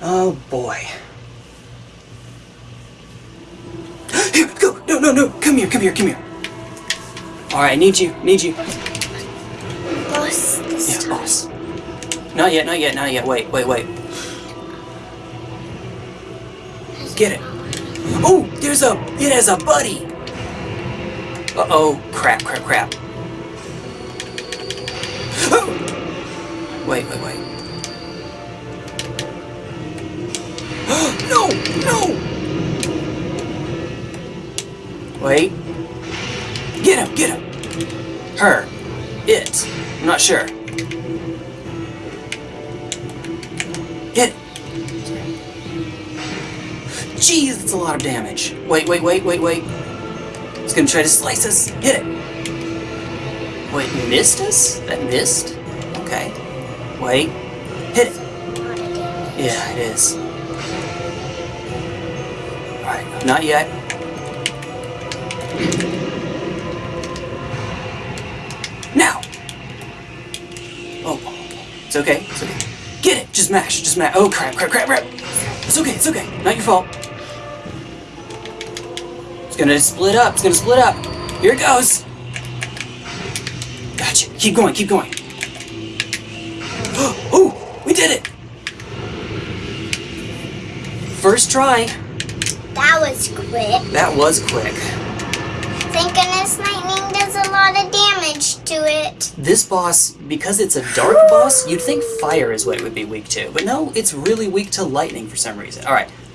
Oh boy. Here, go! No, no, no! Come here, come here, come here. Alright, I need you, need you. Boss, this Yeah, boss. Not yet, not yet, not yet. Wait, wait, wait. Get it. Oh, there's a, it has a buddy. Uh-oh, crap, crap, crap. Oh! Wait, wait, wait. no, no! Wait. Get him, get him. Her. It. I'm not sure. Hit. Jeez, that's a lot of damage. Wait, wait, wait, wait, wait. It's gonna try to slice us. Hit it. Wait, missed us? That missed? Okay. Wait. Hit it. Yeah, it is. Not yet. Now! Oh, it's okay, it's okay. Get it! Just mash, just mash. Oh, crap, crap, crap, crap! It's okay, it's okay. Not your fault. It's gonna split up, it's gonna split up. Here it goes! Gotcha. Keep going, keep going. Oh, we did it! First try. That was quick. That was quick. Thank goodness lightning does a lot of damage to it. This boss, because it's a dark boss, you'd think fire is what it would be weak to. But no, it's really weak to lightning for some reason. Alright,